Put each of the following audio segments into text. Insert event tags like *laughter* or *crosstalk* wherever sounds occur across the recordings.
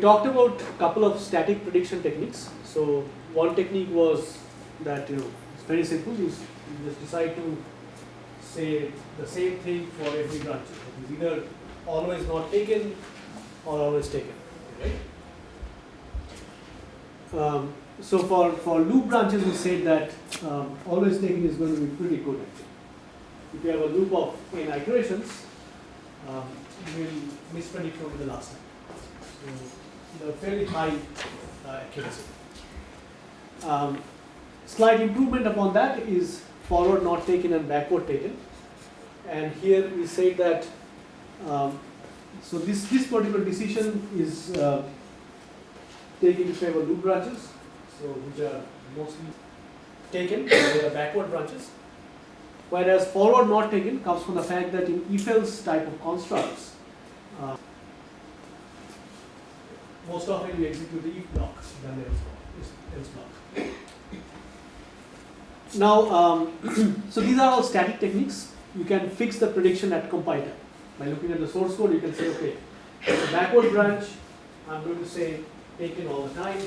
talked about a couple of static prediction techniques. So one technique was that you know it's very simple. You, you just decide to say the same thing for every branch. It is either always not taken or always taken. Right? Um, so for, for loop branches, we said that um, always taken is going to be pretty good. Actually. If you have a loop of n iterations, um, you will mispredict only the last time. So the fairly high uh, accuracy. Um, slight improvement upon that is forward not taken and backward taken. And here we say that um, so this this particular decision is uh, taken in favor loop branches, so which are mostly taken, *coughs* they are backward branches. Whereas forward not taken comes from the fact that in if-else type of constructs, uh, most often you execute the if block than the else block. Now, um, *clears throat* so these are all static techniques. You can fix the prediction at compile time. By looking at the source code, you can say, okay, the backward branch, I'm going to say taken all the time.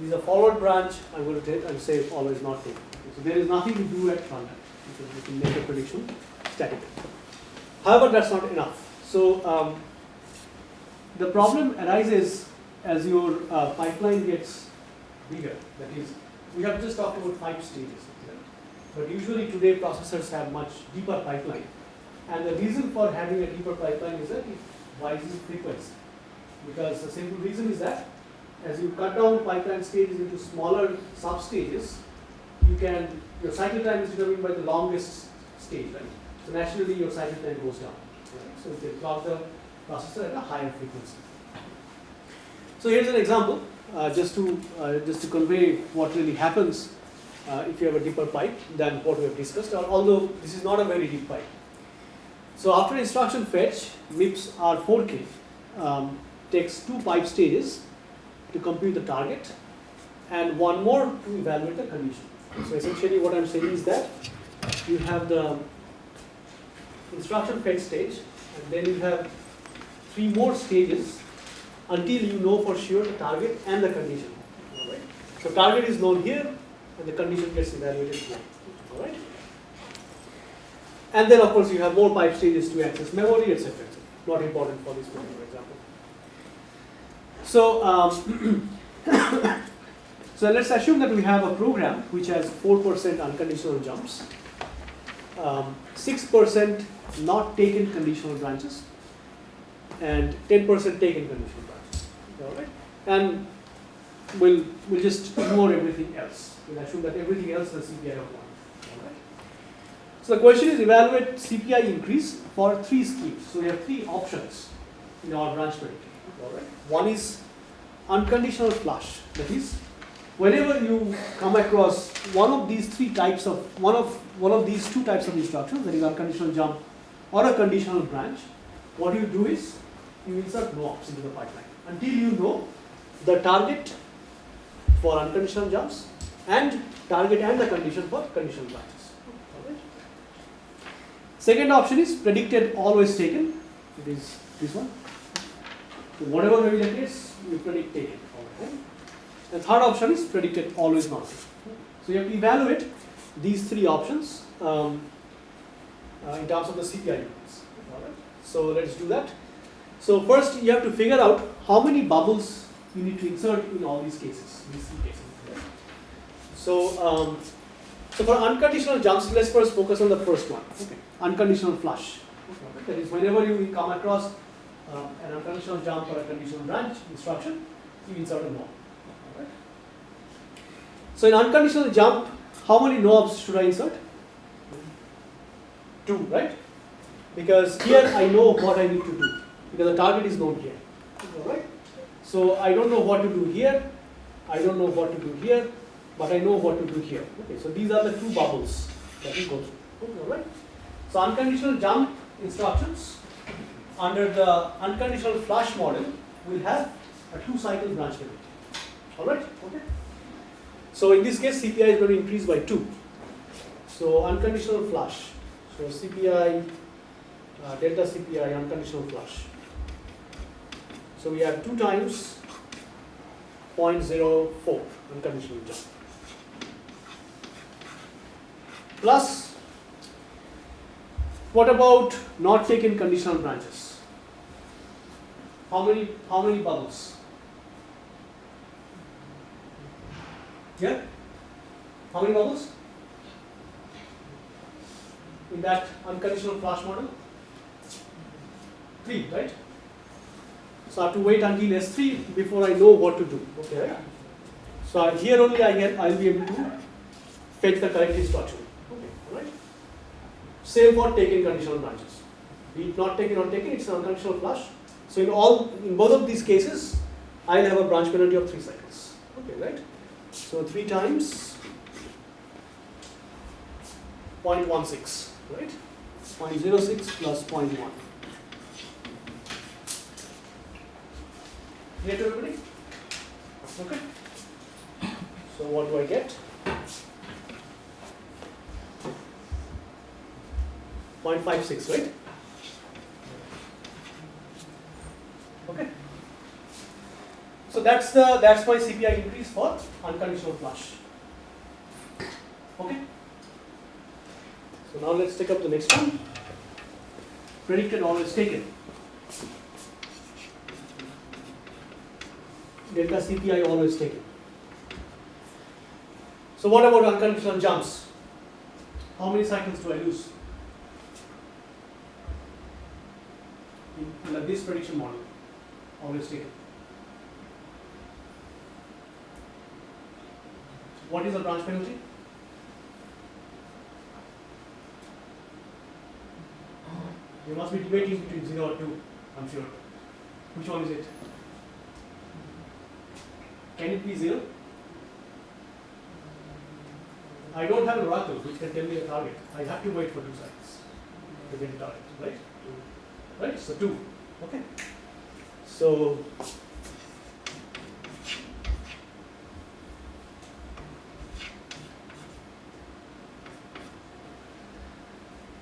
These are forward branch, I'm going to take and say always not taken. So there is nothing to do at runtime because you can make a prediction static. However, that's not enough. So um, the problem arises as your uh, pipeline gets bigger. That is, we have just talked about five stages. But usually today processors have much deeper pipeline. And the reason for having a deeper pipeline is that it rises frequency. Because the simple reason is that as you cut down pipeline stages into smaller sub-stages, you can, your cycle time is determined by the longest stage, right? So naturally your cycle time goes down. Right? So you clock the processor at a higher frequency. So here's an example, uh, just to uh, just to convey what really happens uh, if you have a deeper pipe than what we have discussed, although this is not a very deep pipe. So after instruction fetch, MIPS R4K um, takes two pipe stages to compute the target and one more to evaluate the condition. So essentially what I'm saying is that you have the instruction fetch stage and then you have three more stages until you know for sure the target and the condition. Alright? So target is known here and the condition gets evaluated here. Alright? And then of course you have more pipe stages to access memory, etc. Not important for this particular example. So, um, *coughs* so let's assume that we have a program which has 4% unconditional jumps, 6% um, not taken conditional branches, and 10% taken conditional branches. All right? And we'll, we'll just ignore everything else. We'll assume that everything else is CPI of 1. All right? So the question is evaluate CPI increase for three schemes. So we have three options in our branch predictor. All right? One is unconditional flush. That is, whenever you come across one of these three types of one of one of these two types of instructions, that is unconditional jump or a conditional branch, what you do is you insert ops into the pipeline until you know the target for unconditional jumps and target and the condition for conditional branches. Second option is predicted always taken. It is this one. So whatever may be the case, you predict taken all the third option is predicted always not So you have to evaluate these three options um, uh, in terms of the CPI units. Alright. So let's do that. So first you have to figure out how many bubbles you need to insert in all these cases, these cases. So um, so for unconditional jumps, let's first focus on the first one. Okay. Unconditional flush. Okay. That is whenever you come across um, an unconditional jump or a conditional branch instruction, you insert a no. Right. So in unconditional jump, how many nops should I insert? Two, right? Because here I know what I need to do because the target is known here. Alright? So I don't know what to do here, I don't know what to do here, but I know what to do here. Okay, so these are the two bubbles that we go through. Alright? So unconditional jump instructions under the unconditional flush model will have a two cycle branch limit. Alright? Okay. So in this case CPI is going to increase by 2. So unconditional flush. So CPI, uh, delta CPI unconditional flush. So we have 2 times 0.04 unconditional jump. Plus, what about not taken conditional branches? How many, how many bubbles? Yeah? How many bubbles? In that unconditional flush model? Three, right? So I have to wait until S3 before I know what to do. Okay. So I- here only I get I'll be able to fetch the correct instruction. Okay, alright. Same for taken conditional branches. Be it not taken or taken, it's an unconditional flush. So in all in both of these cases, I'll have a branch penalty of three cycles. Okay, right? So three times 0.16, right? 0.06 plus 0.1. Clear to everybody? Okay. So what do I get? 0.56, right? Okay. So that's the that's my CPI increase for unconditional flush. Okay. So now let's take up the next one. Predicted always taken. Delta CPI always taken. So what about unconditional jumps? How many cycles do I lose? In, this prediction model, always taken. What is the branch penalty? You must be debating between 0 or 2, I'm sure. Which one is it? Can it be 0? I don't have an oracle which can tell me a target. I have to wait for two cycles to get a target, right? Right? So 2. Okay. So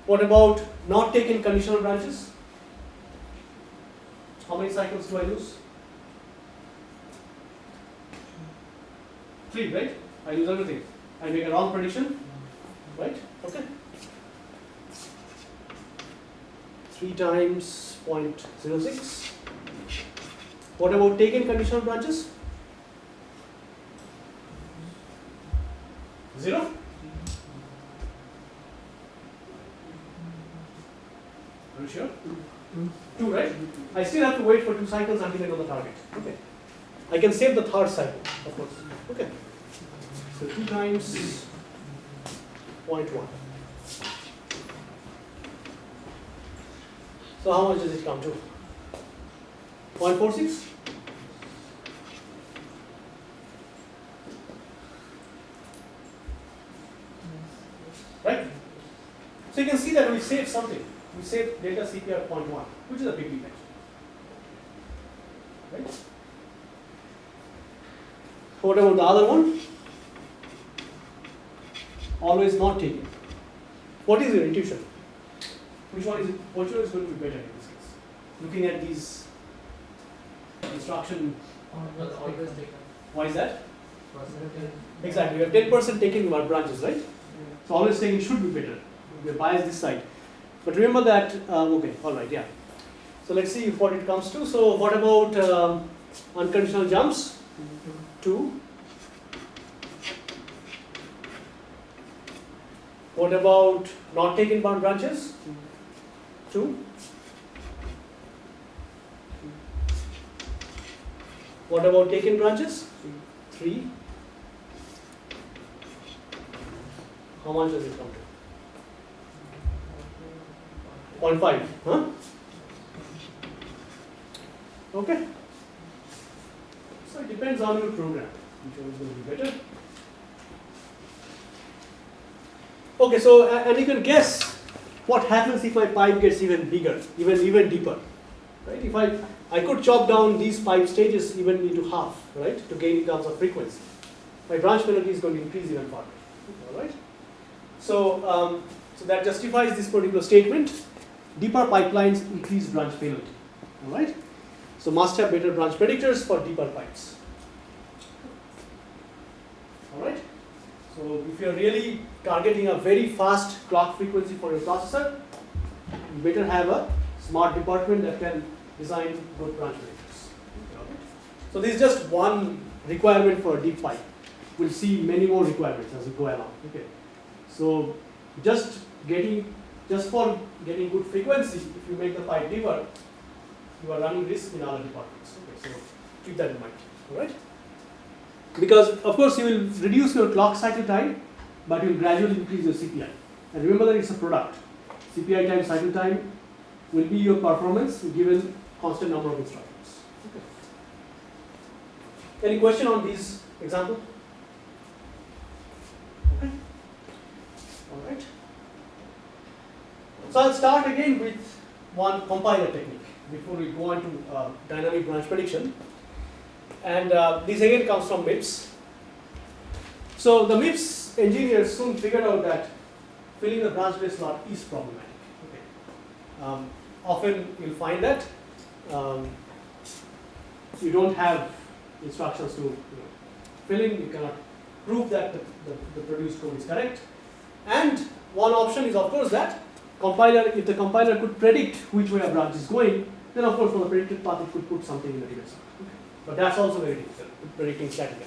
What about not taking conditional branches? How many cycles do I lose? Three, right? I lose everything. I make a wrong prediction, right? Okay. Three times 0.06. What about taken conditional branches? Zero? Are you sure? Two, right? I still have to wait for two cycles until I know the target. Okay. I can save the third cycle, of course. Okay. So two times 0.1. So how much does it come to? 0.46? Right? So you can see that we saved something. We saved delta CPI 0.1, which is a big event. Right? What about the other one? Always not taken. What is your intuition? Which one is it, which one is going to be better in this case? Looking at these instruction, Always taken. why is that? Exactly, we have ten percent taken in our branches, right? So always saying it should be better. We bias this side. But remember that, uh, okay, all right, yeah. So let's see what it comes to. So what about um, unconditional jumps? Two. What about not taken bound branches? Two. What about taken branches? Three. How much does it come to? 0.5, huh? Okay. So it depends on your program, which one is going to be better. Okay, so a- and you can guess what happens if my pipe gets even bigger, even even deeper, right? If I I could chop down these pipe stages even into half, right, to gain in terms of frequency. My branch penalty is going to increase even further. All right. So um, so that justifies this particular statement. Deeper pipelines increase branch penalty. All right. So must have better branch predictors for deeper pipes. Alright? So if you're really targeting a very fast clock frequency for your processor, you better have a smart department that can design good branch predictors. So this is just one requirement for a deep pipe. We'll see many more requirements as we go along. Okay. So just getting just for getting good frequency, if you make the pipe deeper, you are running risk in other departments. Okay, so keep that in mind. Alright? Because of course you will reduce your clock cycle time, but you will gradually increase your CPI. And remember that it's a product. CPI time, cycle time will be your performance given constant number of instructions. Okay. Any question on these example? Okay. All right. So I'll start again with one compiler technique before we go on to uh, dynamic branch prediction. And uh, this again comes from MIPS. So the MIPS engineers soon figured out that filling the branch delay slot is problematic. Okay. Um, often you'll find that um, you don't have instructions to you know, fill in, you cannot prove that the, the, the produced code is correct. And one option is of course that compiler, if the compiler could predict which way a branch is going, then of course for the predicted path it could put something in the data. But that's also very difficult, predicting statically.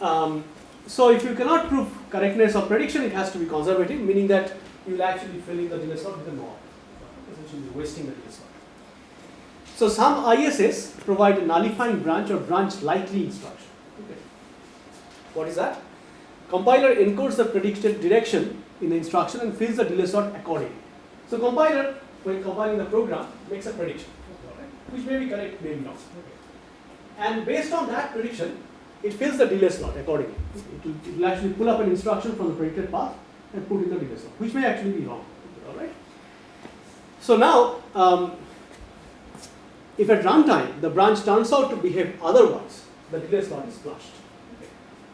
Um, so if you cannot prove correctness of prediction, it has to be conservative, meaning that you will actually fill in the delay slot with a norm, essentially wasting the delay slot. So some ISAs provide a nullifying branch or branch likely instruction. Okay. What is that? Compiler encodes the predicted direction in the instruction and fills the delay slot accordingly. So compiler, when compiling the program, makes a prediction, which may be correct, may be not. And based on that prediction, it fills the delay slot accordingly. It will, it will actually pull up an instruction from the predicted path and put in the delay slot, which may actually be wrong. All right. So now, um, if at runtime the branch turns out to behave otherwise, the delay slot is flushed.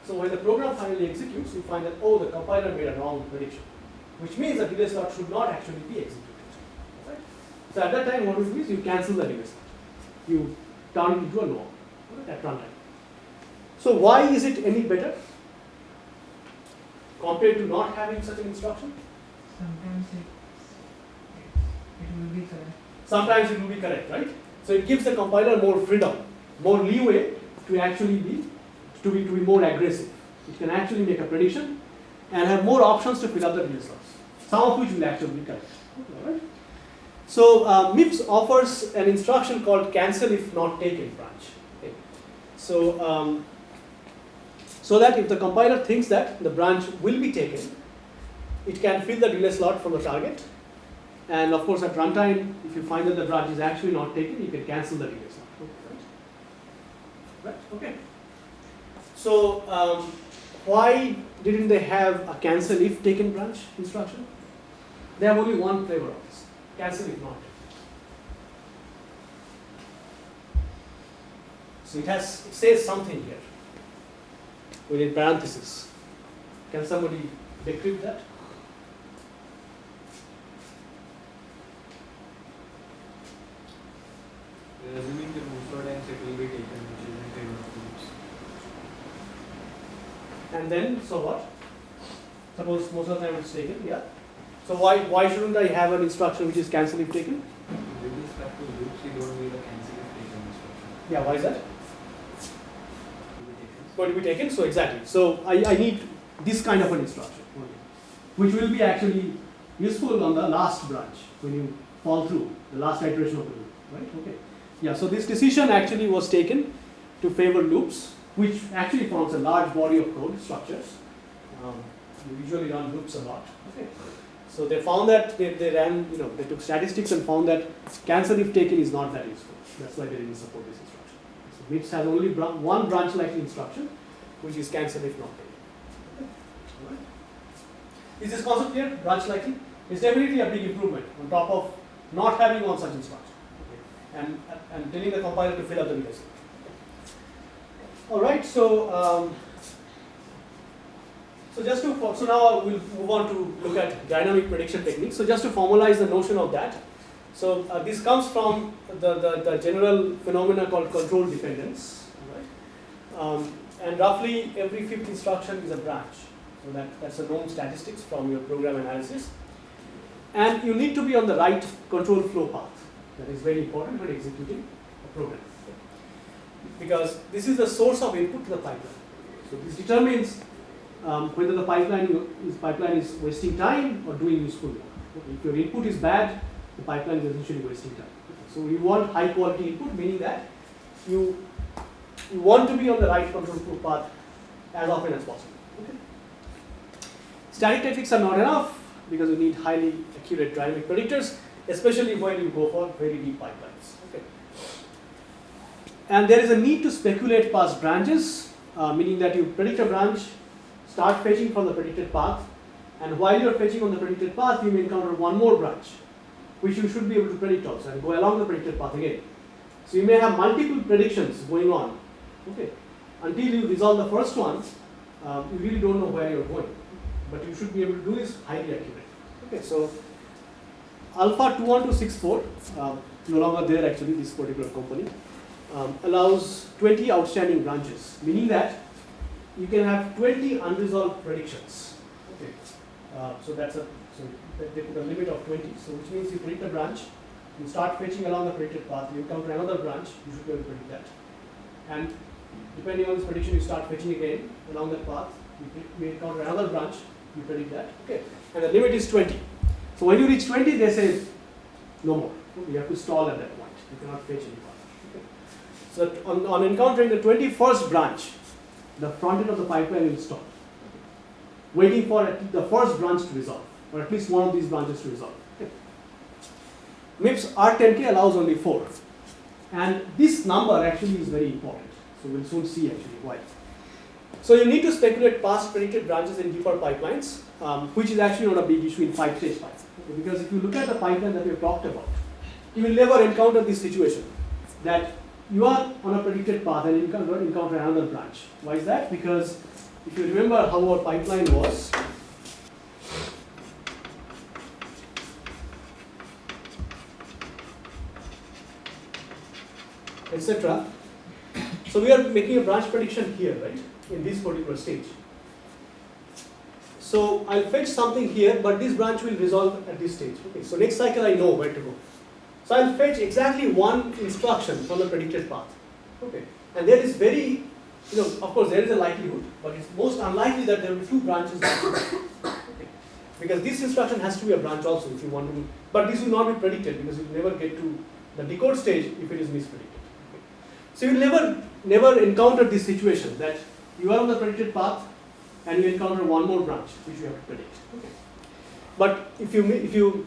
So when the program finally executes, you find that, oh, the compiler made a wrong prediction, which means the delay slot should not actually be executed. Right? So at that time, what you do is you cancel the delay slot. You turn it into a norm at runtime. So why is it any better compared to not having such an instruction? Sometimes it, it will be correct. Sometimes it will be correct, right? So it gives the compiler more freedom, more leeway to actually be to be to be more aggressive. It can actually make a prediction and have more options to fill up the delay slots, some of which will actually be correct. Alright? So uh, MIPS offers an instruction called cancel if not taken branch. So um, so that if the compiler thinks that the branch will be taken, it can fill the delay slot from the target. And of course, at runtime, if you find that the branch is actually not taken, you can cancel the delay slot. Right? right? Okay. So um, why didn't they have a cancel if taken branch instruction? They have only one flavor of this, cancel if not. So it has, it says something here within parentheses. Can somebody decrypt that? Assuming the the times it will be taken, which is in favor of loops. And then, so what? Suppose most of the time it's taken, yeah. So why why shouldn't I have an instruction which is cancel if taken? With respect to loops, you don't need a cancel if taken instruction. Yeah, why is that? Going to be taken, so exactly. So I, I need this kind of an instruction, which will be actually useful on the last branch when you fall through the last iteration of the loop, right? Okay. Yeah, so this decision actually was taken to favor loops, which actually forms a large body of code structures. Um, you usually run loops a lot. Okay. So they found that they, they ran, you know, they took statistics and found that cancel if taken is not that useful. That's why they didn't support this instruction. MIPS has only one branch likely instruction, which is cancelled if not taken. Alright. Is this concept clear? Branch likely? It's definitely a big improvement on top of not having one such instruction. And, and telling the compiler to fill up the data. Alright, so um, so just to, so now we'll move on to look at dynamic prediction techniques. So just to formalize the notion of that, so uh, this comes from the, the, the general phenomena called control dependence. Right? Um, and roughly every fifth instruction is a branch. So that, that's a known statistics from your program analysis. And you need to be on the right control flow path. That is very important when executing a program. Because this is the source of input to the pipeline. So this determines um, whether the pipeline is, pipeline is wasting time or doing useful work. If your input is bad, the pipeline is essentially wasting time. So you want high quality input, meaning that you, you want to be on the right control flow path as often as possible. Okay. Static techniques are not enough because you need highly accurate dynamic predictors, especially when you go for very deep pipelines. And there is a need to speculate past branches, uh, meaning that you predict a branch, start fetching from the predicted path, and while you're fetching on the predicted path, you may encounter one more branch, which you should be able to predict also, and go along the predicted path again. So you may have multiple predictions going on, okay, until you resolve the first one, uh, you really don't know where you're going, but you should be able to do this highly accurate. Okay, so Alpha 21264, uh, no longer there actually, this particular company, um, allows 20 outstanding branches, meaning that you can have 20 unresolved predictions. Okay, uh, so that's a they- they put a limit of 20. So which means you predict a branch, you start fetching along the predicted path, you encounter another branch, you should be able to predict that. And depending on this prediction, you start fetching again along that path, you, encounter another branch, you predict that. Okay, and the limit is 20. So when you reach 20, they say no more. You have to stall at that point. You cannot fetch any. So on, on encountering the 21st branch, the front end of the pipeline will stop, waiting for the first branch to resolve, or at least one of these branches to resolve. Okay. MIPS R10K allows only four, and this number actually is very important. So we'll soon see actually why. So you need to speculate past predicted branches in deeper pipelines, um, which is actually not a big issue in five-stage pipelines. Okay, Because if you look at the pipeline that we have talked about, you will never encounter this situation that you are on a predicted path and you encounter another branch. Why is that? Because if you remember how our pipeline was, etc. So we are making a branch prediction here, right, in this particular stage. So I'll fetch something here, but this branch will resolve at this stage. Okay, so next cycle I know where to go. So I'll fetch exactly one instruction from the predicted path. Okay, and there is very, you know, of course there is a likelihood, but it's most unlikely that there will be two branches. *coughs* Because this instruction has to be a branch also if you want to, but this will not be predicted because you will never get to the decode stage if it is mispredicted. So you never, never encounter this situation that you are on the predicted path and you encounter one more branch which you have to predict. Okay. But if you, if you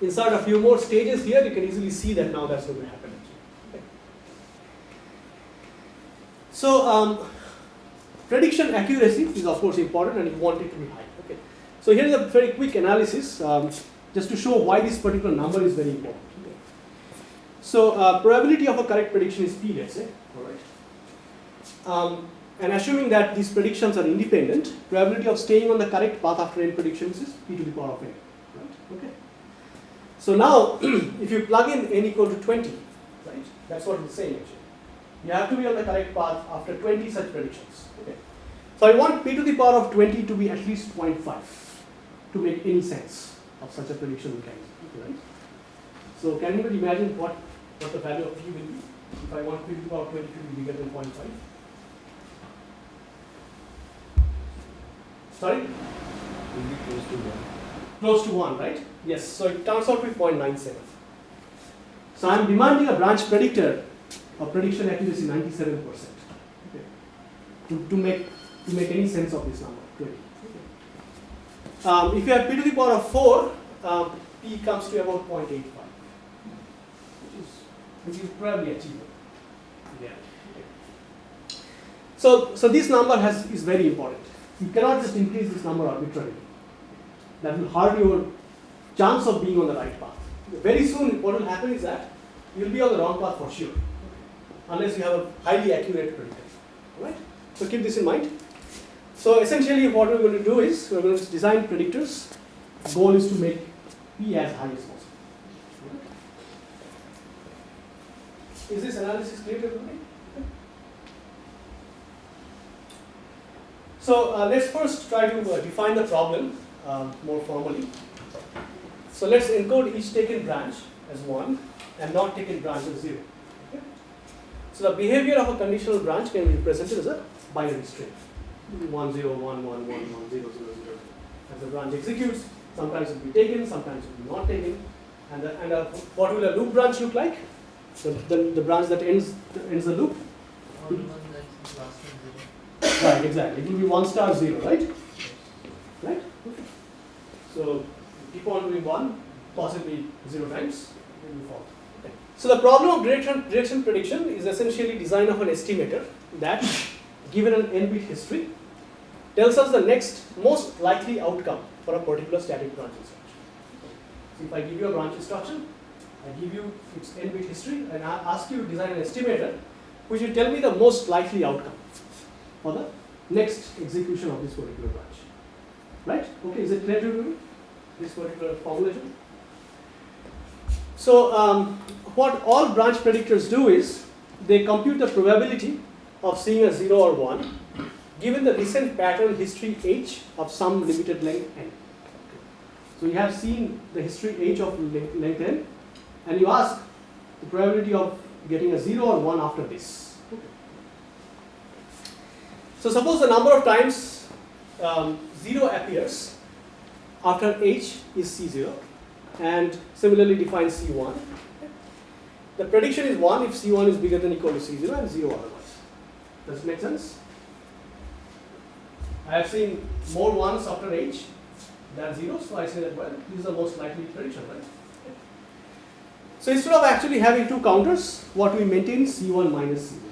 insert a few more stages here, you can easily see that now that's going to happen. Okay. So um, prediction accuracy is of course important and you want it to be high. Okay. So here is a very quick analysis um, just to show why this particular number is very important. So uh, probability of a correct prediction is p, let's say. All right. Um, and assuming that these predictions are independent, probability of staying on the correct path after n predictions is p to the power of n. Right? Okay. So now, *clears throat* if you plug in n equal to 20, right, that's what it's saying actually. You have to be on the correct path after 20 such predictions. Okay. So I want p to the power of 20 to be at least 0.5 to make any sense of such a prediction mechanism. Okay, right? So can anybody imagine what, what the value of p will be if I want p to the power of 20 to be bigger than 0.5? Sorry? Will be close to one. close to 1, right? Yes, so it turns out to be 0.97. So I am demanding a branch predictor of prediction accuracy 97%. Okay. To, to, make, to make any sense of this number, 20. Okay. Um, if you have p to the power of 4, um, p comes to about 0.85, which is, which is probably achievable. Yeah. Okay. So, so this number has, is very important. You cannot just increase this number arbitrarily that will hurt your chance of being on the right path. Very soon, what will happen is that you will be on the wrong path for sure, unless you have a highly accurate predictor. Alright? So keep this in mind. So essentially, what we're going to do is we're going to design predictors. Goal is to make p as high as possible. Alright? Is this analysis clear to everybody? So uh, let's first try to uh, define the problem um, more formally. So let's encode each taken branch as 1 and not taken branch as 0. Okay? So the behavior of a conditional branch can be represented as a binary string. 1 0 1 1 1 1 0 0 0. As the branch executes, sometimes it will be taken, sometimes it will be not taken. And, the, and uh, what will a loop branch look like? The, the, the branch that ends, ends the loop? One one zero. Right, exactly. It will be 1 star 0, right? Right? Okay. So keep on doing 1, possibly 0 times. Okay. So the problem of direction, direction prediction is essentially design of an estimator that, given an n-bit history, tells us the next most likely outcome for a particular static branch instruction. So if I give you a branch instruction, I give you its n-bit history and I ask you to design an estimator which will tell me the most likely outcome for the next execution of this particular branch. Right? Okay, is it clear to you? This particular formulation? So, um, what all branch predictors do is they compute the probability of seeing a 0 or 1 given the recent pattern history h of some limited length n. So, you have seen the history h of length n and you ask the probability of getting a 0 or 1 after this. So suppose the number of times um, 0 appears after h is c0 and similarly define c1. The prediction is 1 if c1 is bigger than equal to c0 and 0 otherwise. Does it make sense? I have seen more 1s after h than 0, so I say that well, this is the most likely prediction, right? So instead of actually having two counters, what we maintain is c1 minus c0.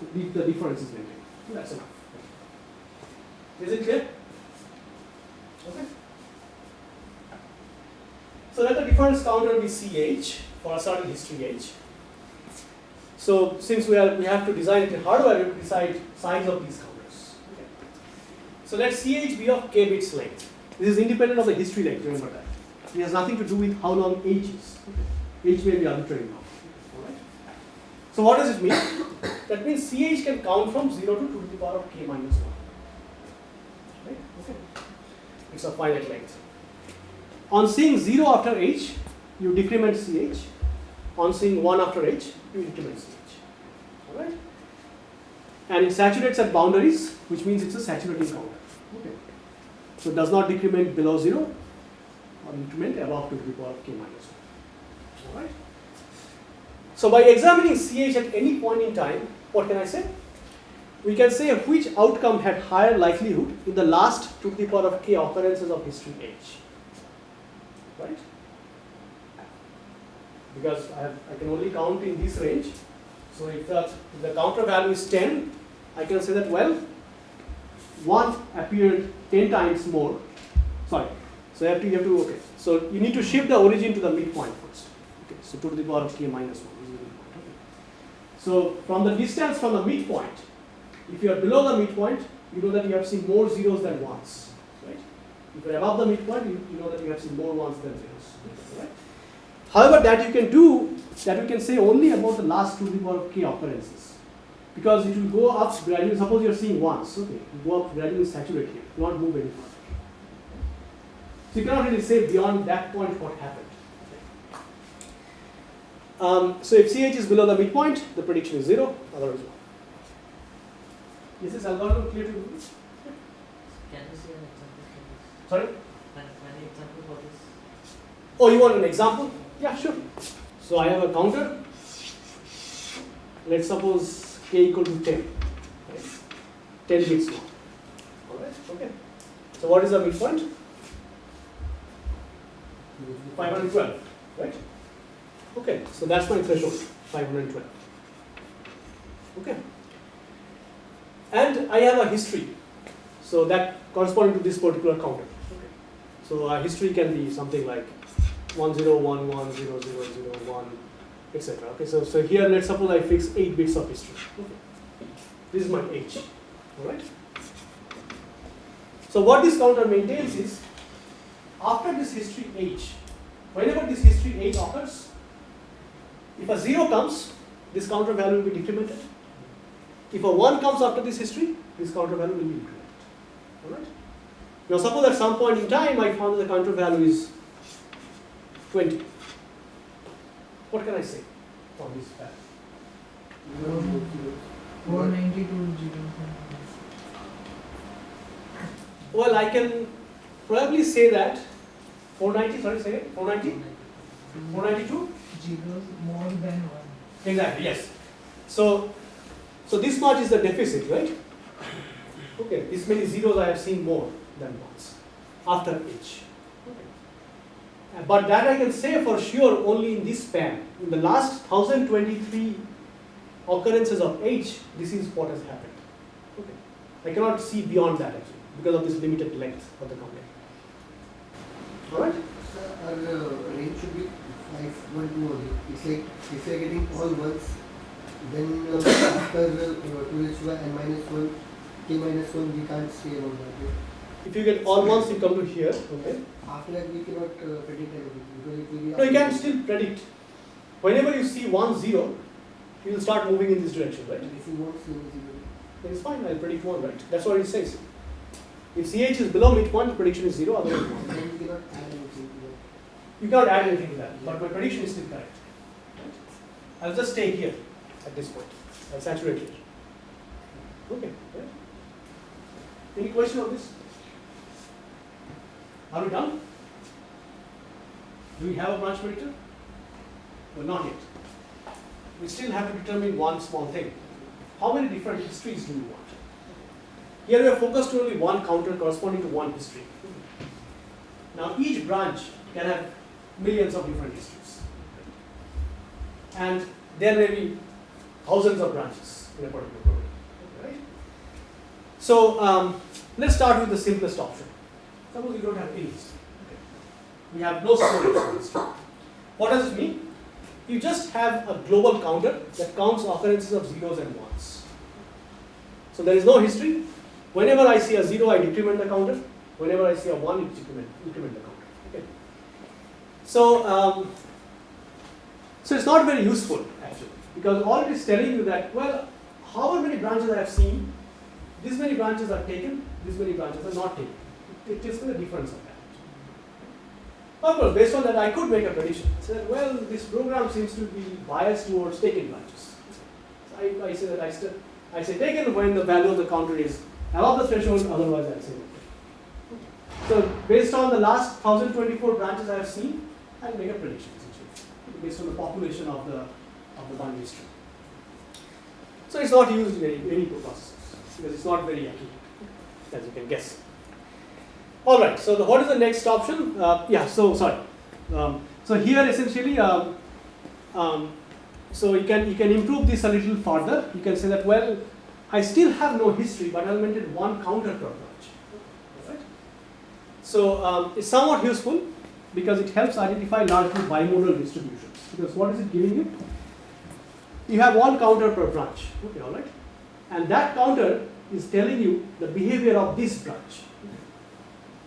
So the, difference is maintained. That's enough. Is it clear? Okay. So let the difference counter be ch for a certain history h. So since we are we have to design it in hardware, we decide size of these counters. Okay. So let ch be of k bits length. This is independent of the history length. Remember that. It has nothing to do with how long h is. Okay. H may be arbitrary now. Alright. So what does it mean? that means ch can count from 0 to 2 to the power of k minus 1. Right? Okay. It's a finite length. On seeing 0 after h, you decrement ch. On seeing 1 after h, you increment ch. Alright? And it saturates at boundaries, which means it's a saturating counter. Okay. So it does not decrement below 0 or increment above 2 to the power of k minus 1. Alright? So by examining ch at any point in time, what can I say? We can say which outcome had higher likelihood in the last 2 to the power of k occurrences of history h. Right? Because I, have, I can only count in this range. So if the, if the counter value is 10, I can say that, well, 1 appeared 10 times more. Sorry. So you have to, you have to, okay. So you need to shift the origin to the midpoint first. So 2 to the power of k minus 1 is. Okay. So from the distance from the midpoint, if you are below the midpoint, you know that you have seen more zeros than ones, right? If you are above the midpoint, you, you know that you have seen more ones than zeros, right? However, that you can do, that we can say only about the last 2 to the power of k occurrences. Because it will go up gradually, suppose you are seeing ones, okay, will go up gradually saturate here, not move any further. So you cannot really say beyond that point what happened. Um, so if CH is below the midpoint, the prediction is 0, otherwise 1. Is this algorithm clear to you? Can you see an example for this? Sorry? Can, can example for this? Oh, you want an example? Yeah, sure. So I have a counter. Let's suppose k equal to 10. Right? 10 bits long. Alright, okay. So what is the midpoint? 512, right? Okay, so that's my threshold, 512. Okay. And I have a history. So that corresponding to this particular counter. Okay. So our history can be something like 10110001, etc. Okay, so, so here let's suppose I fix 8 bits of history. Okay. This is my h. Alright? So what this counter maintains is after this history h, whenever this history h occurs, if a 0 comes, this counter value will be decremented. if a 1 comes after this history, this counter value will be incremented. Alright? Now suppose at some point in time I found that the counter value is 20. What can I say from this fact? Four ninety-two. Well, I can probably say that 490, sorry, say it, 490? 492? Zeros more than one. Exactly, yes. So, so this much is the deficit, right? Okay, this many zeros I have seen more than ones after each. Okay. But that I can say for sure only in this span. In the last 1023 occurrences of H, this is what has happened. Okay. I cannot see beyond that actually because of this limited length of the coupling. Alright? Sir, our uh, range should be likes one more. It's like if you are getting all ones, then after uh, 2hy and minus 1, k minus 1, we can't stay on that. If you get all ones, you come to here. Okay. After that, we cannot uh, predict anything it will be. No, you can still predict. Whenever you see 1, 0, you will start moving in this direction, right? If you want 0, 0. Then it's fine, I'll predict 1, right? That's what it says. If CH is below mid point, prediction is 0, otherwise 1. You cannot add anything to that, but my prediction is still correct. I'll just stay here at this point. I'll saturate here. Okay? Any question on this? Are we done? Do we have a branch predictor? Well, not yet. We still have to determine one small thing. How many different histories do we want? Here we are focused on only one counter corresponding to one history. Now each branch can have millions of different histories. And there may be thousands of branches in a particular program. Right? So um, let's start with the simplest option. Suppose we don't have any history. Okay. We have no storage history. What does it mean? You just have a global counter that counts occurrences of zeros and ones. So there is no history. Whenever I see a zero, I decrement the counter. Whenever I see a one, increment, increment the counter. So, um, so it's not very useful actually, because all it is telling you that well, however many branches I have seen, this many branches are taken, this many branches are not taken. It, tells the difference of that. Of course, based on that, I could make a prediction. Say that well, this program seems to be biased towards taken branches. So I, I say that I, st- I say taken when the value of the counter is above the threshold, otherwise I say no. So based on the last 1024 branches I have seen, I'll make a prediction essentially, based on the population of the of the binary string. So it's not used in any, processors because it's not very accurate, as you can guess. All right. So the, what is the next option? Uh, yeah. So sorry. Um, so here essentially, um, um, so you can you can improve this a little further. You can say that well, I still have no history, but I'll maintain one counter branch. Alright? So um, it's somewhat useful because it helps identify largely bimodal distributions. Because what is it giving you? You have one counter per branch. Okay, all right. And that counter is telling you the behavior of this branch.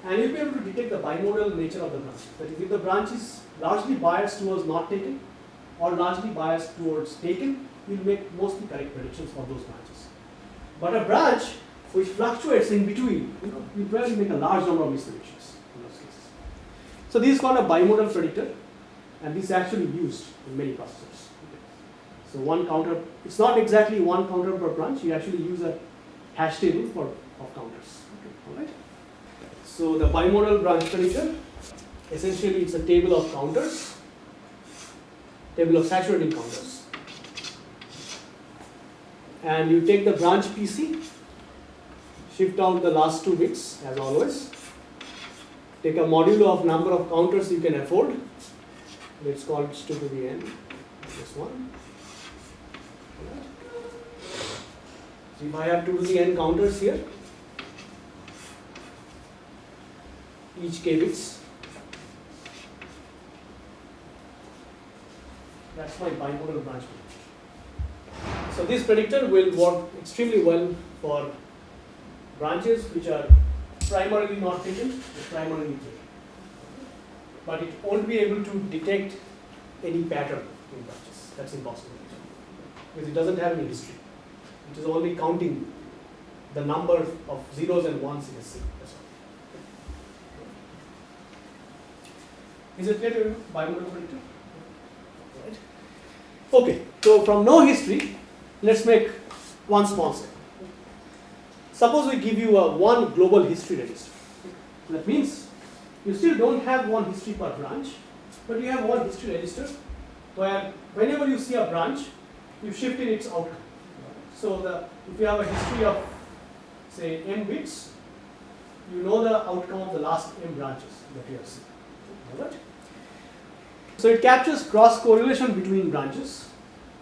And you'll be able to detect the bimodal nature of the branch. That is, if the branch is largely biased towards not taken or largely biased towards taken, you'll make mostly correct predictions for those branches. But a branch which fluctuates in between, you know, you probably make a large number of misdirections. So this is called a bimodal predictor, and this is actually used in many processors. So one counter, it's not exactly one counter per branch, you actually use a hash table for of counters. Okay, alright? So the bimodal branch predictor, essentially it's a table of counters, table of saturating counters. And you take the branch PC, shift out the last two bits as always. Take a modulo of number of counters you can afford. Let's call it 2 to the n, this one. So if I have 2 to the n counters here, each k bits, that's my bimodal branch predictor. So this predictor will work extremely well for branches which are primarily not taken or primarily taken. But it won't be able to detect any pattern in branches. That's impossible because it doesn't have any history. It is only counting the number of zeros and ones in a all. Is it clear to you? Right. Okay, so from no history, let's make one small step. Suppose we give you a one global history register. That means you still don't have one history per branch, but you have one history register where whenever you see a branch, you shift in its outcome. So the if you have a history of say n bits, you know the outcome of the last m branches that you have seen. Alright? So it captures cross correlation between branches,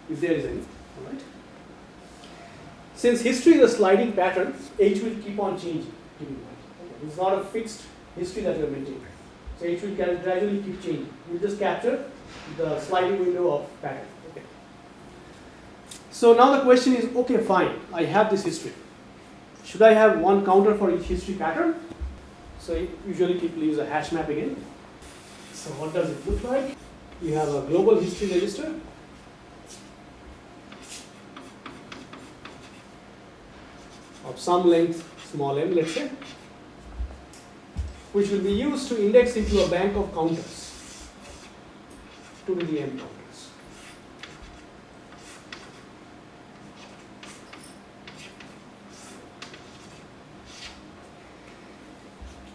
if there is any. Alright? Since history is a sliding pattern, h will keep on changing. It's not a fixed history that you are maintaining. So h will gradually keep changing. You just capture the sliding window of pattern. So now the question is, okay, fine, I have this history. Should I have one counter for each history pattern? So usually people use a hash map again. So what does it look like? You have a global history register. Of some length, small m, let's say, which will be used to index into a bank of counters, 2 to the m counters.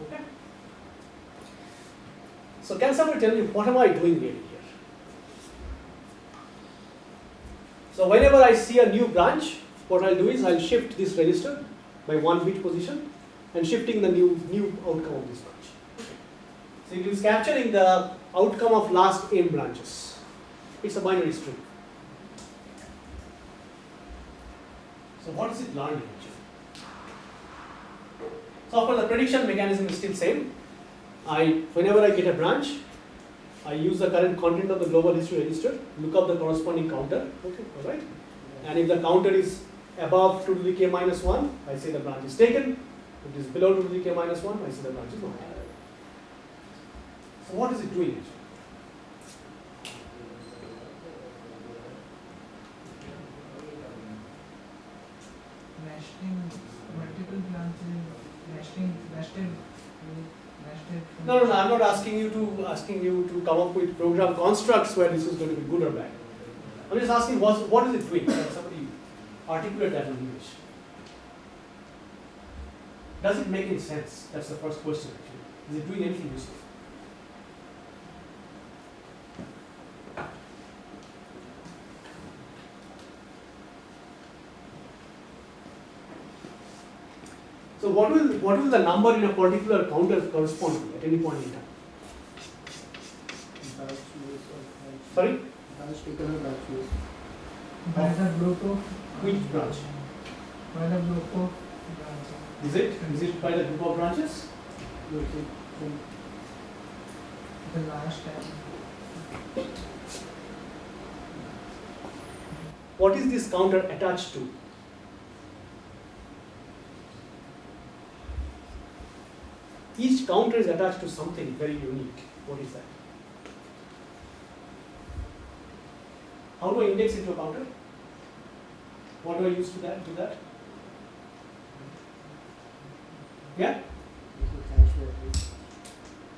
Okay. So can somebody tell me what am I doing really here? So whenever I see a new branch, what I'll do is I'll shift this register by one bit position and shifting the new new outcome of this branch. So it is capturing the outcome of last n branches. It's a binary string. So what is it learning actually? So of course the prediction mechanism is still same. I whenever I get a branch, I use the current content of the global history register, look up the corresponding counter, okay, alright? And if the counter is above 2 to the k minus 1, I say the branch is taken. If it is below 2 to the k minus 1, I say the branch is not taken. So what is it doing actually? nesting multiple branches, nesting, nested, nested. No, no, no, I'm not asking you to asking you to come up with program constructs where this is going to be good or bad. I'm just asking what what is it doing? Articulate that in English? Does it make any sense? That's the first question actually. Is it doing anything useful? So what will what will the number in a particular counter correspond to at any point in time? Sorry? Branch taken or branch used. By the group of. Which branch? By the group of branches. Is it? Is it by the group of branches? The last time. What is this counter attached to? Each counter is attached to something very unique. What is that? How do I index into a counter? What do I use to that? Do that? Yeah?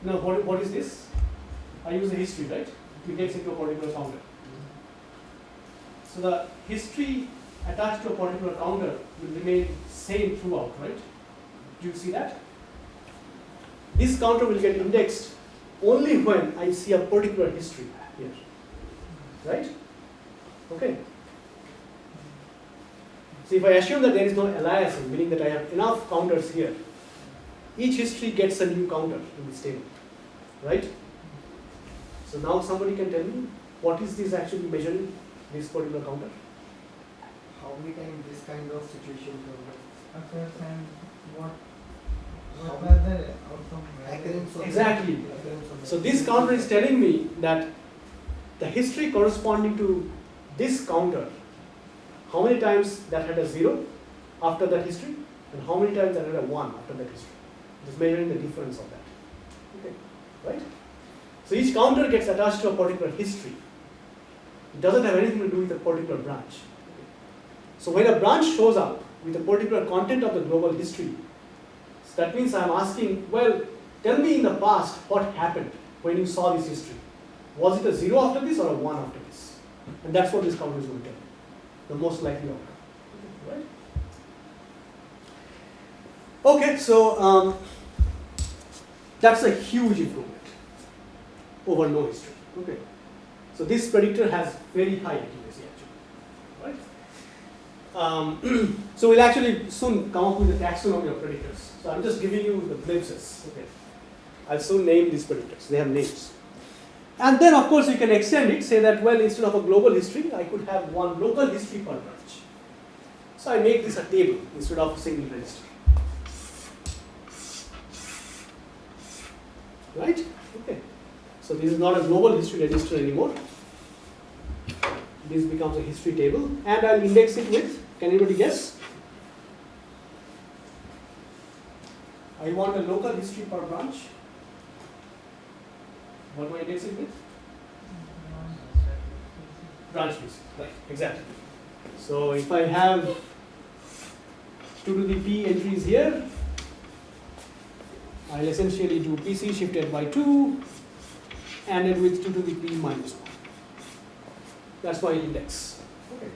No. What, what is this? I use the history, right? Index into a particular counter. So the history attached to a particular counter will remain same throughout, right? Do you see that? This counter will get indexed only when I see a particular history here, right? Okay. So if I assume that there is no aliasing, meaning that I have enough counters here, each history gets a new counter in this table, right? So now somebody can tell me what is this actually measuring, this particular counter? How many times this kind of situation? Occurs and what, How what were the outcome? Occurrence of Exactly. So this counter is telling me that the history corresponding to this counter, how many times that had a zero after that history, and how many times that had a one after that history. Is measuring the difference of that. Okay, right? So each counter gets attached to a particular history. It doesn't have anything to do with a particular branch. So when a branch shows up with a particular content of the global history, so that means I'm asking, well, tell me in the past what happened when you saw this history. Was it a zero after this or a one after this? And that's what this counter is going to tell you, the most likely outcome. Right? Okay, so um, that's a huge improvement over no history. Okay. So this predictor has very high accuracy actually. Right? Um, *clears throat* so we'll actually soon come up with a taxonomy of predictors. So I'm just giving you the glimpses. Okay. I'll soon name these predictors. They have names. And then of course you can extend it, say that well instead of a global history, I could have one local history per branch. So I make this a table instead of a single register. Right? Okay. So this is not a global history register anymore. This becomes a history table and I'll index it with, can anybody guess? I want a local history per branch. What do I index it with? Branch history, right, exactly. So if I have 2 to the p entries here, I'll essentially do PC shifted by 2 and then with 2 to the p minus 1. That's my index. Okay.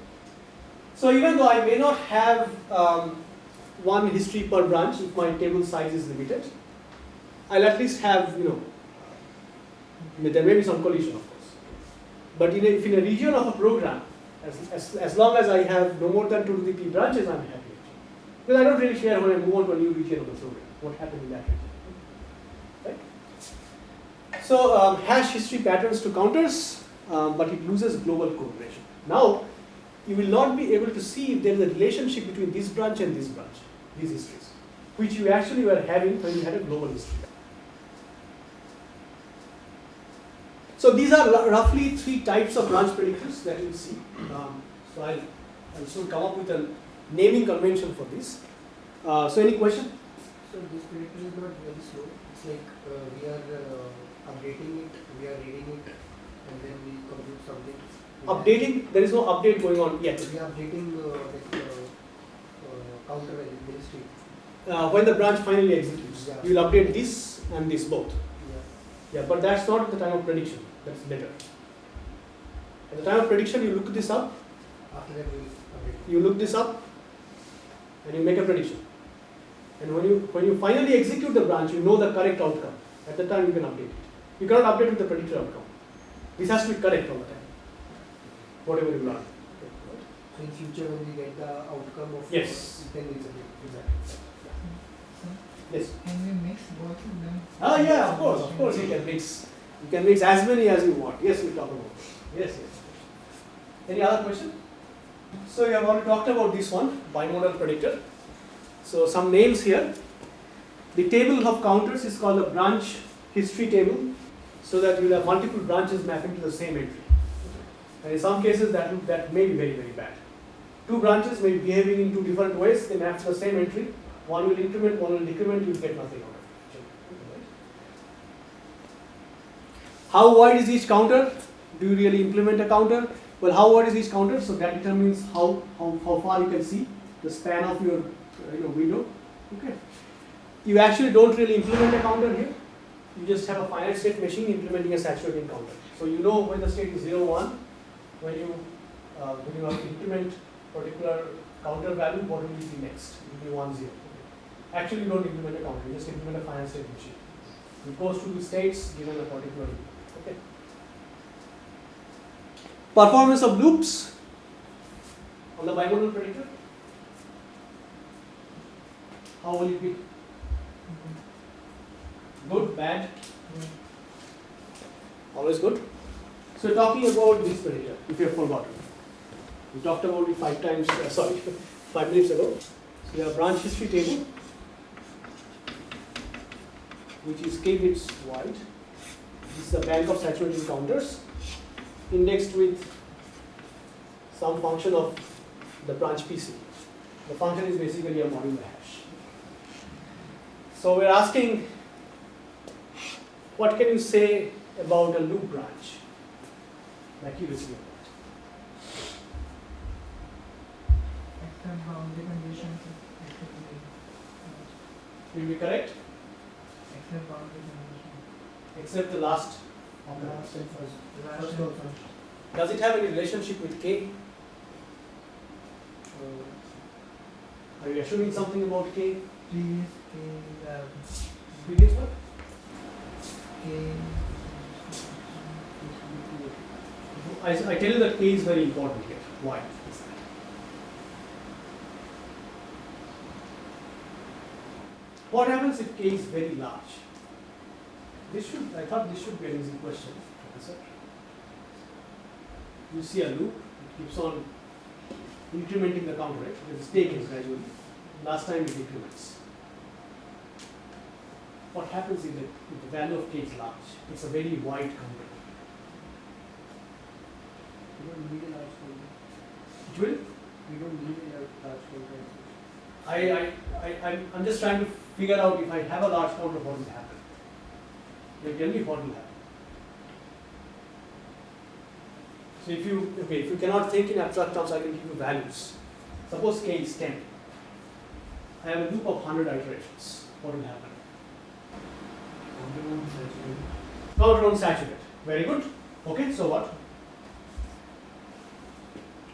So even though I may not have um, one history per branch if my table size is limited, I'll at least have, you know, there may be some collision of course. But in a, if in a region of a program, as, as, as long as I have no more than 2 to the p branches, I'm happy. Because I don't really care when I move on to a new region of the program, what happened in that region. Right? So um, hash history patterns to counters, um, but it loses global correlation. Now, you will not be able to see if there is a relationship between this branch and this branch, these histories, which you actually were having when you had a global history. So these are roughly three types of branch predictors that you see. Um, so I'll, I'll soon come up with a naming convention for this. Uh, so any question? So this predictor is not very slow. It's like uh, we are uh, updating it, we are reading it, and then we compute something. Updating, there is no update going on yet. We are updating uh, like, counter value. Uh, when the branch finally executes, Yeah. you will update this and this both. Yeah. But that's not at the time of prediction. That's later. At the time of prediction, you look this up, After that you look this up, and you make a prediction. And when you when you finally execute the branch, you know the correct outcome. At the time, you can update it. You cannot update with the predicted outcome. This has to be correct all the time. Whatever you learn. So in future when we get the outcome of Yes. then it's. Exactly. Yes. Can we mix both of them? Oh yeah, of course, of course you can mix. You can mix as many as you want. Yes, we talk about this. Yes, yes. Any other question? So we have already talked about this one, bimodal predictor. So some names here. The table of counters is called the branch history table, so that you have multiple branches mapping to the same entry. And in some cases that that may be very very bad. Two branches may be behaving in two different ways. They map to the same entry. One will increment, one will decrement. You will get nothing out of it. How wide is each counter? Do you really implement a counter? Well, how wide is each counter? So that determines how, how, how far you can see the span of your uh, you know, window. Okay. You actually don't really implement a counter here. You just have a finite state machine implementing a saturating counter. So you know when the state is 0, 1, when you, uh, when you have to implement particular counter value, what will you see next? It will be 1, 0. Actually, you don't implement a counter, you just implement a finite state machine. It goes to the states given a particular Okay. Performance of loops on the bimodal predictor. How will it be? Good, bad, always good. So talking about this predictor, if you have forgotten. We talked about it five times, uh, sorry, *laughs* five minutes ago. So we have branch history table, which is k bits wide. This is a bank of saturated counters indexed with some function of the branch PC. The function is basically a modular hash. So we're asking, what can you say about a loop branch? Accuracy uh, of that. Except boundary conditions, except Will be correct, except boundary conditions. except the last. And first. Last First and first. Does it have any relationship with K? Uh, Are you assuming something about K? Previous K, uh, Previous one? K. I, I tell you that K is very important here. Why? What happens if K is very large? This should, I thought this should be an easy question, Professor. You see a loop, it keeps on incrementing the counter, right? It is taken gradually. Last time it increments. What happens if the, if the value of K is large? It's a very wide counter. We don't need a large counter. It will We don't need a large. I, I, I, I'm, I'm just trying to figure out if I have a large counter, what will happen? Tell me what will happen. So if you, okay, if you cannot think in abstract terms, I can give you values. Suppose k is 10. I have a loop of 100 iterations. What will happen? Counter on saturate. Very good. Okay, so what?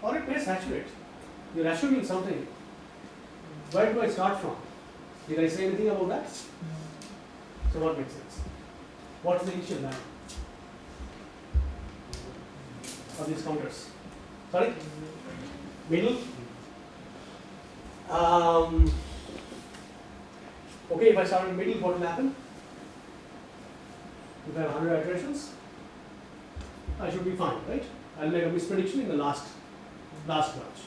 Or it may saturate. You're assuming something. Where do I start from? Did I say anything about that? So what makes sense? What's the initial value of these counters? Sorry? Middle? Um, okay, if I start in middle, what will happen? If I have 100 iterations, I should be fine, right? I'll make a misprediction in the last, last branch.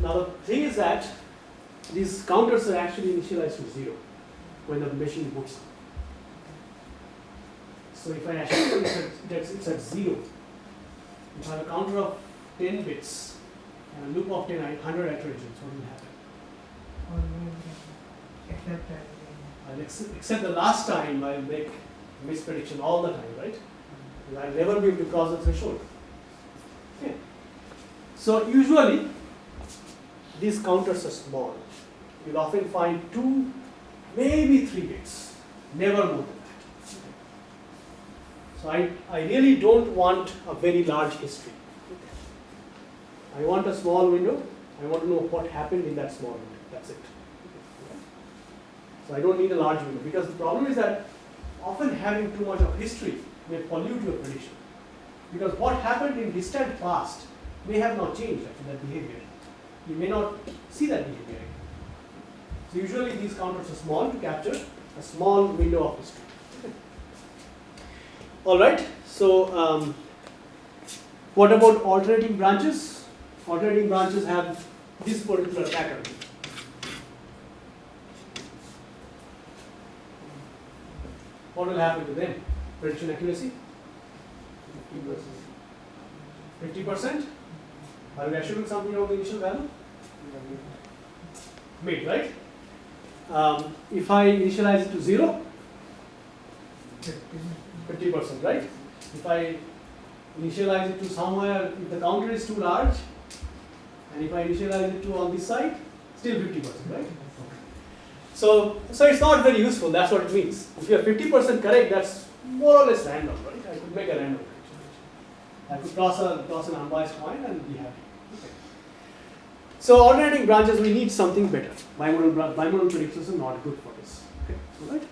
Now the thing is that these counters are actually initialized to zero when the machine boots. So if I assume it's at, it's at zero, if I have a counter of 10 bits and a loop of 10, 100 iterations, what will happen? Except. I'll ex- except the last time I'll make misprediction all the time, right? I'll never be able to cross the threshold. So usually these counters are small. You'll often find two, maybe three bits, never more than that. So I, I really don't want a very large history. I want a small window. I want to know what happened in that small window. That's it. So I don't need a large window because the problem is that often having too much of history may pollute your prediction. Because what happened in distant past may have not changed actually that behavior. You may not see that behavior. So usually these counters are small to capture a small window of history. All right. So um, what about alternating branches? Alternating branches have this particular pattern. What will happen to them? Prediction accuracy? 50%? Are you assuming something about the initial value? Mid, right? Um, if I initialize it to 0, Fifty. 50%, right? If I initialize it to somewhere, if the counter is too large, and if I initialize it to on this side, still 50%, right? So, so it's not very useful, that's what it means. If you are 50% correct, that's more or less random, right? I could make a random. I could toss, a, toss an unbiased coin and be happy. So alternating branches, we need something better. Bimodal, bimodal predictions are not good for this. Okay, all right?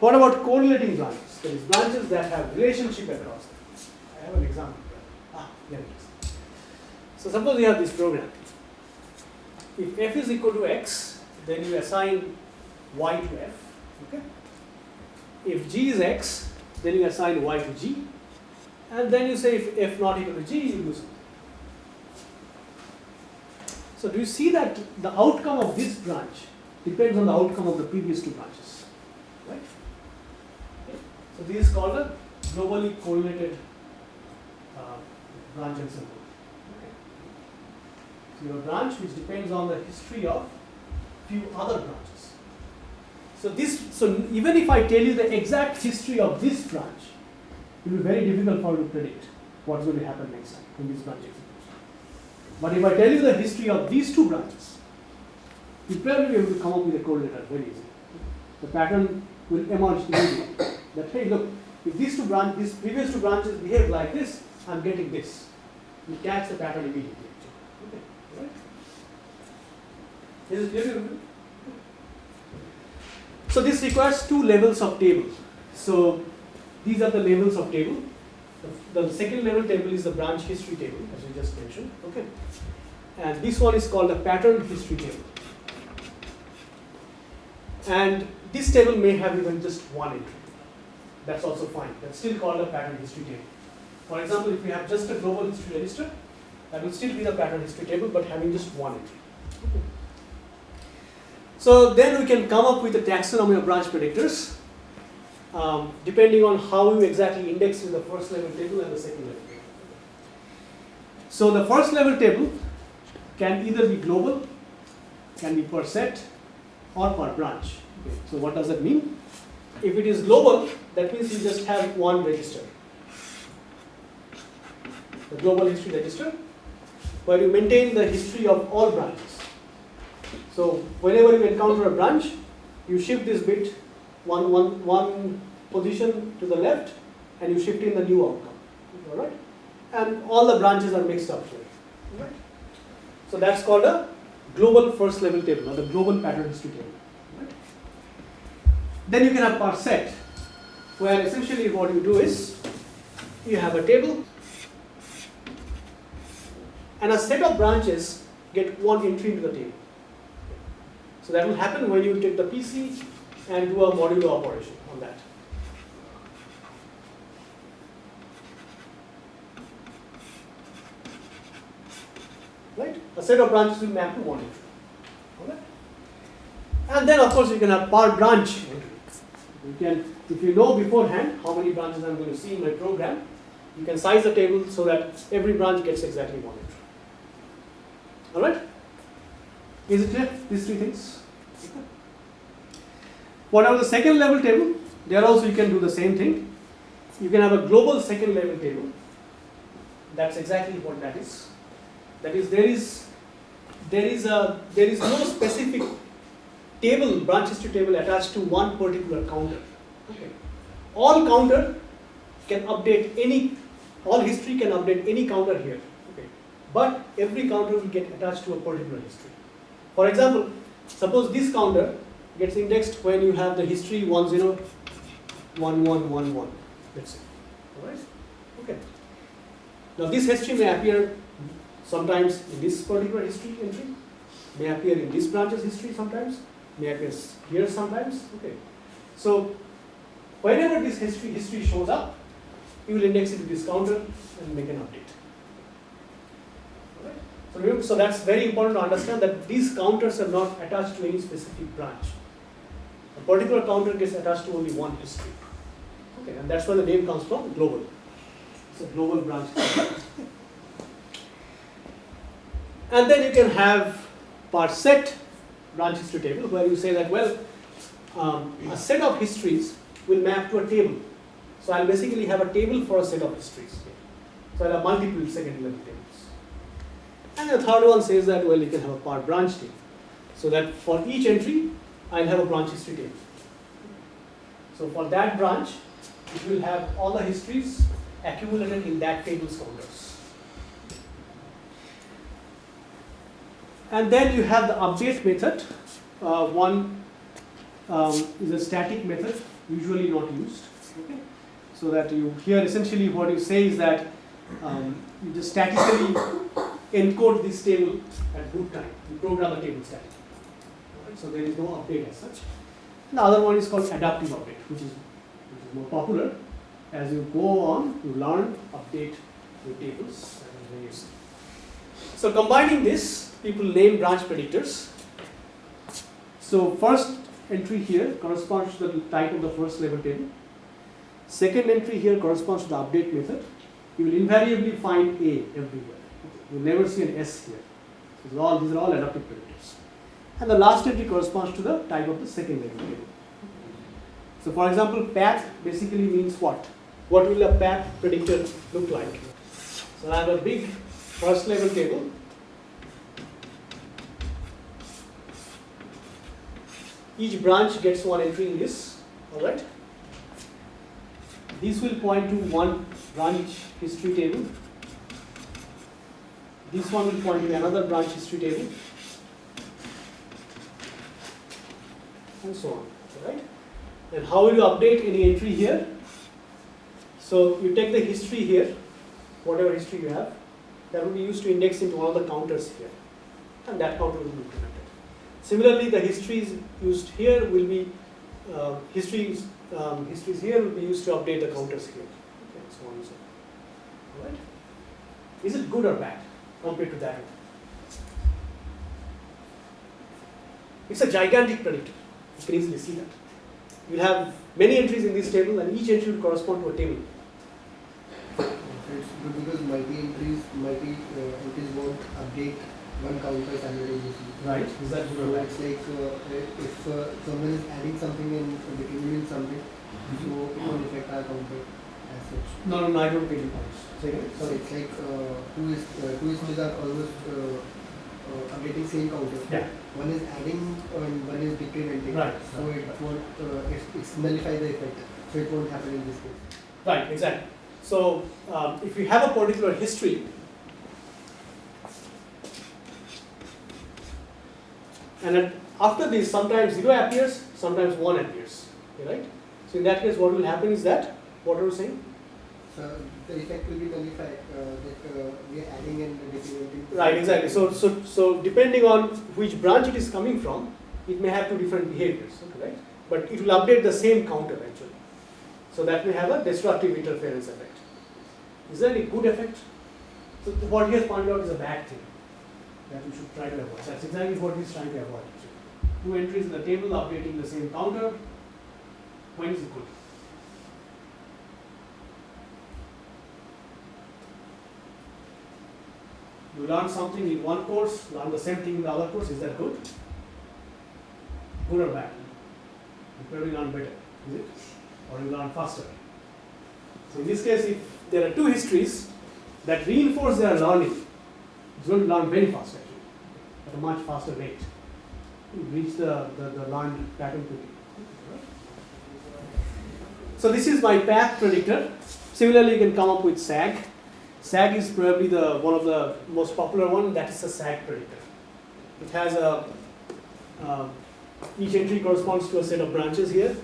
What about correlating branches? That is branches that have relationship across them. I have an example. Ah, here it is. So suppose you have this program. If f is equal to x, then you assign y to f. Okay. If g is x, then you assign y to g. And then you say if f not equal to g, you do something. So do you see that the outcome of this branch depends on the outcome of the previous two branches, right? Okay. So this is called a globally correlated uh, branch and symbol. Okay. So your branch which depends on the history of few other branches. So this, so even if I tell you the exact history of this branch, it will be very difficult for you to predict what's going to happen next time in this branch. But if I tell you the history of these two branches, you'll probably to come up with a correlator very easily. The pattern will emerge immediately. That hey, look, if these two branches, these previous two branches behave like this, I'm getting this. You catch the pattern immediately. Okay, right? Is it clear? So this requires two levels of table. So these are the levels of table. The, the second level table is the branch history table, as we just mentioned. Okay, and this one is called a pattern history table. And this table may have even just one entry. That's also fine. That's still called a pattern history table. For example, if we have just a global history register, that will still be the pattern history table, but having just one entry. Okay. So then we can come up with a taxonomy of branch predictors, um, depending on how you exactly index in the first level table and the second level table. So the first level table can either be global, can be per set, or per branch. Okay. So what does that mean? If it is global, that means you just have one register. The global history register, where you maintain the history of all branches. So whenever you encounter a branch, you shift this bit one, one, one position to the left and you shift in the new outcome. Alright? And all the branches are mixed up here. Alright? So that's called a global first level table or the global pattern history table. Right? Then you can have per set, where essentially what you do is you have a table and a set of branches get one entry into the table. So that will happen when you take the PC and do a modulo operation on that. Right? A set of branches will map to one entry. Alright? And then of course you can have per branch. You can, if you know beforehand how many branches I'm going to see in my program, you can size the table so that every branch gets exactly one entry. Alright? Is it clear? These three things? Okay. What about the second level table? There also you can do the same thing. You can have a global second level table. That's exactly what that is. That is, there is there is a there is no specific table branch history table attached to one particular counter. Okay. All counter can update any all history can update any counter here. Okay. But every counter will get attached to a particular history. For example, suppose this counter gets indexed when you have the history 101111. Let's say. Alright? Okay. Now this history may appear sometimes in this particular history entry, may appear in this branch's history sometimes, may appear here sometimes. Okay. So whenever this history history shows up, you will index it to this counter and make an update. So, so that's very important to understand that these counters are not attached to any specific branch. A particular counter gets attached to only one history. Okay, and that's where the name comes from, global. It's a global branch. *coughs* and then you can have part set branch history table where you say that, well, um, a set of histories will map to a table. So I'll basically have a table for a set of histories. So I'll have multiple second level tables. And the third one says that, well, you can have a part branch table. So that for each entry, I'll have a branch history table. So for that branch, it will have all the histories accumulated in that table's counters. And then you have the update method. Uh, one um, is a static method, usually not used. Okay? So that you here essentially what you say is that um, you just statically encode this table at boot time. You program the table statically. So there is no update as such. The other one is called adaptive update, which is, which is more popular. As you go on, you learn, update the tables. Useful. So combining this, people name branch predictors. So first entry here corresponds to the type of the first level table. Second entry here corresponds to the update method. You will invariably find A everywhere. You will never see an S here. So all, these are all adaptive predictors and the last entry corresponds to the type of the second variable. So for example, PAp basically means what? What will a PAp predictor look like? So I have a big first level table. Each branch gets one entry in this, alright? This will point to one branch history table. This one will point to another branch history table. And so on, alright? And how will you update any entry here? So you take the history here, whatever history you have, that will be used to index into of the counters here. And that counter will be implemented. Similarly, the histories used here will be, uh, histories, um, histories here will be used to update the counters here. Okay, so on and so on. Alright? Is it good or bad compared to that? It's a gigantic predictor. You can easily see that. You have many entries in this table and each entry will correspond to a table. It's good because multi-entries, multi-entries won't update one counter simultaneously. Right. Is that So it's like uh, if uh, someone is adding something and removing something, so it won't affect our counter as such. No, no, no, I don't get your points. So Sorry. it's like uh, two is uh, two histories are almost uh, uh, updating same counter. Yeah. One is adding and one is decrementing. Right. So it won't uh, it's, it's nullify the effect. So it won't happen in this case. Right, exactly. So um, if you have a particular history, and then after this, sometimes zero appears, sometimes one appears. Okay, right? So in that case, what will happen is that what are you saying? So the effect will be nullified uh, that uh, we are adding and decrementing. Right, exactly. So so so depending on which branch it is coming from, it may have two different behaviors. Okay, right? But it will update the same counter actually. So that may have a destructive interference effect. Is there any good effect? So what he has pointed out is a bad thing that we should try to avoid. That's exactly what he's trying to avoid. Two entries in the table updating the same counter. When is it good? You learn something in one course, learn the same thing in the other course. Is that good? Good or bad? You probably learn better, is it? Or you learn faster. So in this case, if there are two histories that reinforce their learning, it's going to learn very fast actually, at a much faster rate. You reach the, the, the learned pattern quickly. So this is my PAp predictor. Similarly, you can come up with SAG. SAG is probably the one of the most popular one. That is a SAG predictor. It has a um, each entry corresponds to a set of branches here,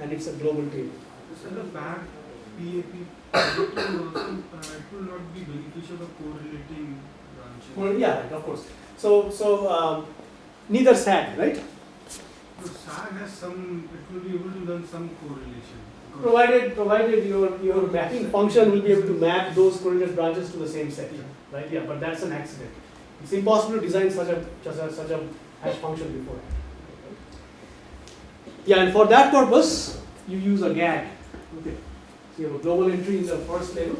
and it's a global table. So the back PAP uh, *coughs* will not be beneficial of correlating branches. Well, yeah, of course. So so um, neither SAG, right? So SAG has some, it will be able to learn some correlation. Provided provided your your mapping function will be able to map those correlated branches to the same set, right? Yeah, but that's an accident. It's impossible to design such a such a, such a hash function before. Yeah, and for that purpose, you use a GAG. Okay. So you have a global entry in the first level,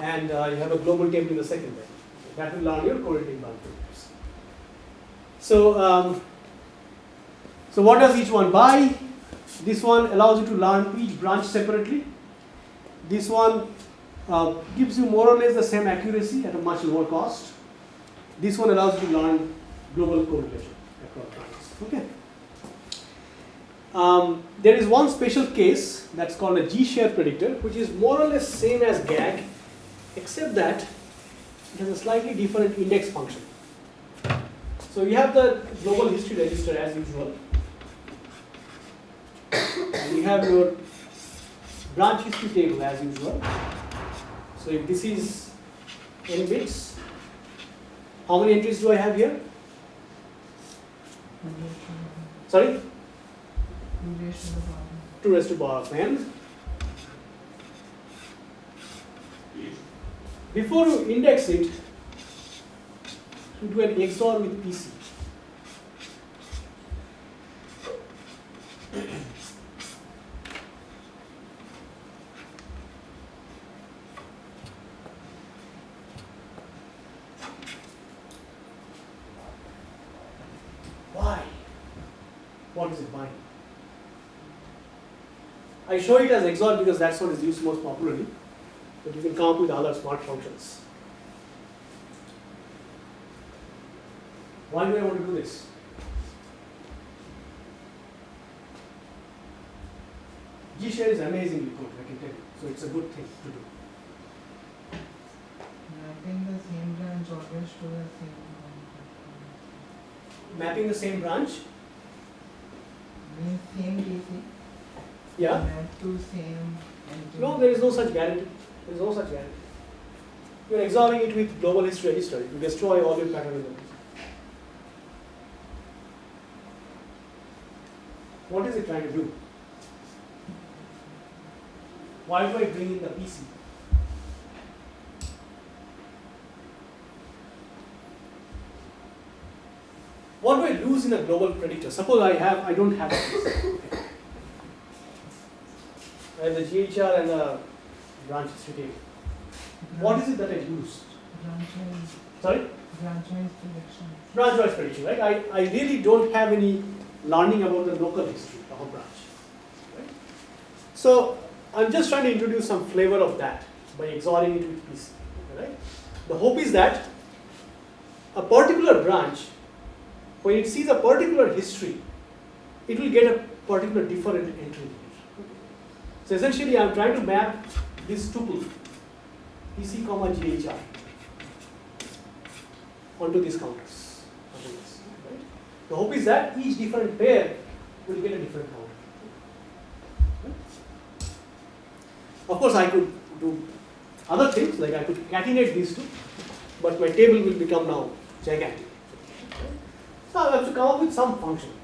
and uh, you have a global table in the second level. That will learn your correlating branch predictors. So, um, so what does each one buy? This one allows you to learn each branch separately. This one uh, gives you more or less the same accuracy at a much lower cost. This one allows you to learn global correlation across branches. Okay. Um, there is one special case that's called a G-share predictor, which is more or less same as GAG, except that it has a slightly different index function. So you have the global history register as usual, and you have your branch history table as usual. So if this is n bits, how many entries do I have here? Sorry, two raised to power of n. Before you index it, you do an XOR with PC. I show it as XOR because that's what is used most popularly, but you can come up with other smart functions. Why do I want to do this? G-Share is amazingly good, I can tell you. So it's a good thing to do. Mapping the same branch always to the same branch. Mapping the same branch? Same DC yeah. To same. No, there is no such guarantee. There is no such guarantee. You are XORing it with global history register. It will destroy all your pattern elements. What is it trying to do? Why do I bring in the PC? What do I lose in a global predictor? Suppose I have, I don't have this. I have the GHR and the branch history. What is it that I lose? Branch wise, Sorry? branch wise prediction. Branch wise prediction, right? I, I really don't have any learning about the local history of a branch. Right? So I'm just trying to introduce some flavor of that by XORing it with PC. Right? The hope is that a particular branch, when it sees a particular history, it will get a particular different entry. So essentially I'm trying to map this tuple, PC comma GHR, onto these counters. this? The hope is that each different pair will get a different counter. Of course, I could do other things, like I could catenate these two, but my table will become now gigantic. So I have to come up with some function.